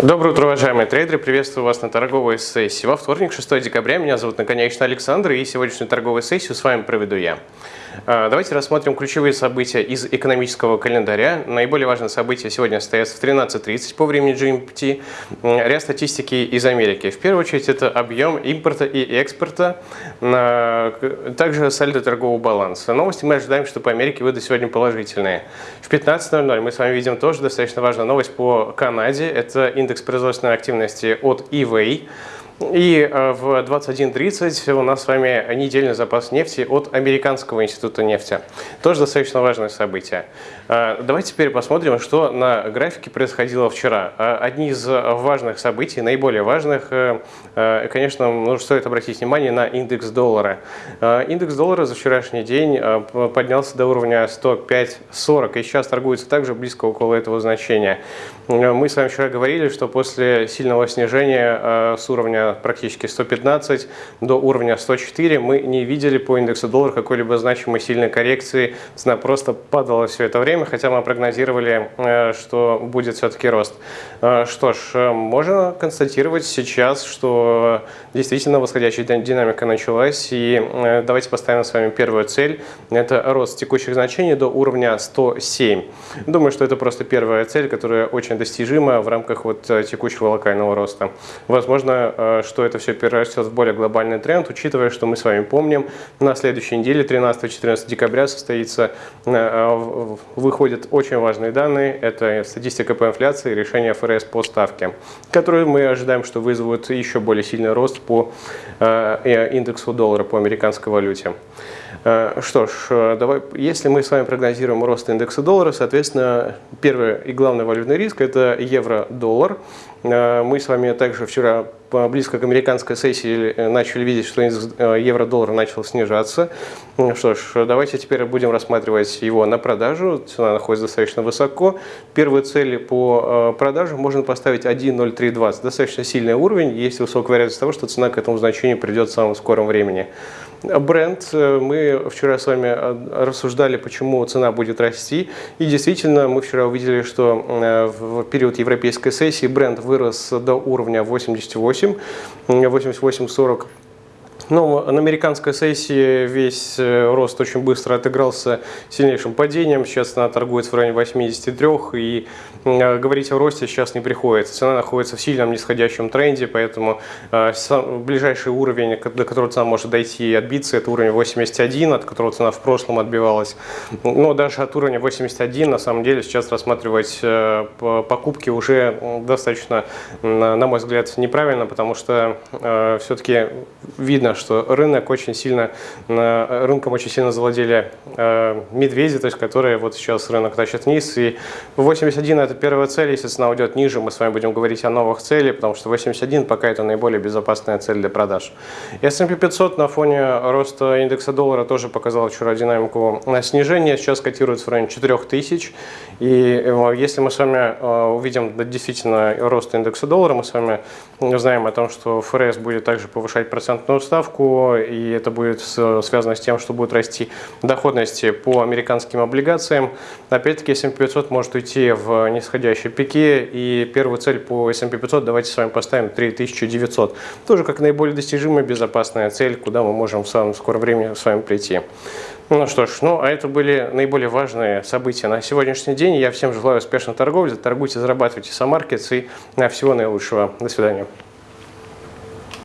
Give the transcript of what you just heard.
Доброе утро, уважаемые трейдеры! Приветствую вас на торговой сессии. Во вторник, 6 декабря, меня зовут наконечно Александр, и сегодняшнюю торговую сессию с вами проведу я. А, давайте рассмотрим ключевые события из экономического календаря. Наиболее важные события сегодня состоятся в 13.30 по времени GMT. Ряд статистики из Америки. В первую очередь это объем импорта и экспорта, также сальдо торгового баланса. Новости мы ожидаем, что по Америке выйдут сегодня положительные. В 15.00 мы с вами видим тоже достаточно важную новость по Канаде. Это индекс производственной активности от eWay. И э, в 21.30 у нас с вами недельный запас нефти от Американского института нефти. Тоже достаточно важное событие. Э, давайте теперь посмотрим, что на графике происходило вчера. Э, одни из важных событий, наиболее важных, конечно, ну, стоит обратить внимание на индекс доллара. Индекс доллара за вчерашний день поднялся до уровня 105.40 и сейчас торгуется также близко около этого значения. Мы с вами вчера говорили, что после сильного снижения с уровня практически 115 до уровня 104 мы не видели по индексу доллара какой-либо значимой сильной коррекции. Цена просто падала все это время, хотя мы прогнозировали, э, что будет все-таки рост. Э, что ж, э, можно констатировать сейчас, что действительно восходящая динамика началась. И давайте поставим с вами первую цель. Это рост текущих значений до уровня 107. Думаю, что это просто первая цель, которая очень достижима в рамках вот текущего локального роста. Возможно, что это все перерастет в более глобальный тренд, учитывая, что мы с вами помним, на следующей неделе, 13-14 декабря, состоится, э, выходят очень важные данные. Это статистика по инфляции и решение ФРС по ставке, которые мы ожидаем, что вызовут еще более сильный рост по э, индексу доллара по американской валюте. Э, что ж, давай, если мы с вами прогнозируем рост индекса доллара, соответственно, первый и главный валютный риск – это евро-доллар. Мы с вами также вчера близко к американской сессии э, начали видеть, что э, евро-доллара начал снижаться. Что ж, давайте теперь будем рассматривать его на продажу. Цена находится достаточно высоко. Первые цели по э, продаже можно поставить 1.0320. Достаточно сильный уровень. Есть высокая вероятность того, что цена к этому значению придет в самом скором времени. Бренд. Мы вчера с вами рассуждали, почему цена будет расти. И действительно, мы вчера увидели, что в период европейской сессии бренд вырос до уровня 88 88, 88-40 ну, на американской сессии весь э, рост очень быстро отыгрался сильнейшим падением. Сейчас она торгуется в районе 83, и э, говорить о росте сейчас не приходится. Цена находится в сильном нисходящем тренде, поэтому э, ближайший уровень, до которого цена может дойти и отбиться, это уровень 81, от которого цена в прошлом отбивалась. Но даже от уровня 81, на самом деле, сейчас рассматривать покупки уже достаточно, на мой взгляд, неправильно, потому что все-таки видно, что рынок очень сильно, рынком очень сильно завладели э, медведи, то есть которые вот сейчас рынок тащит вниз. И 81 это первая цель, если цена уйдет ниже, мы с вами будем говорить о новых целях, потому что 81 пока это наиболее безопасная цель для продаж. S&P 500 на фоне роста индекса доллара тоже показал вчера динамику снижения, сейчас котируется в районе 4000. И э, если мы с вами э, увидим действительно рост индекса доллара, мы с вами знаем о том, что ФРС будет также повышать процентную ставку, ставку, и это будет связано с тем, что будет расти доходность по американским облигациям. Опять-таки S&P 500 может уйти в нисходящей пике, и первую цель по S&P 500 давайте с вами поставим 3900. Тоже как наиболее достижимая безопасная цель, куда мы можем в самом скором времени с вами прийти. Ну что ж, ну а это были наиболее важные события на сегодняшний день. Я всем желаю успешной торговли, торгуйте, зарабатывайте самаркетс и всего наилучшего. До свидания.